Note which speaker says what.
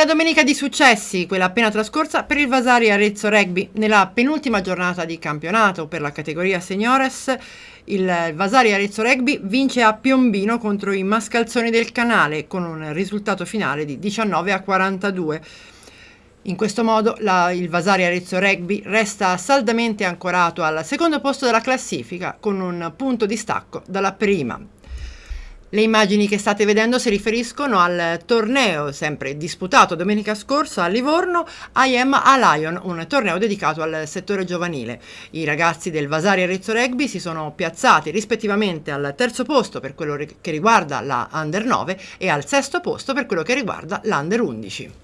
Speaker 1: Una domenica di successi, quella appena trascorsa per il Vasari Arezzo Rugby. Nella penultima giornata di campionato per la categoria Seniores, il Vasari Arezzo Rugby vince a Piombino contro i Mascalzoni del Canale con un risultato finale di 19 a 42. In questo modo la, il Vasari Arezzo Rugby resta saldamente ancorato al secondo posto della classifica con un punto di stacco dalla prima. Le immagini che state vedendo si riferiscono al torneo sempre disputato domenica scorsa a Livorno, I Am a Lion, un torneo dedicato al settore giovanile. I ragazzi del Vasari Arezzo Rugby si sono piazzati rispettivamente al terzo posto per quello che riguarda la Under 9 e al sesto posto per quello che riguarda l'Under 11.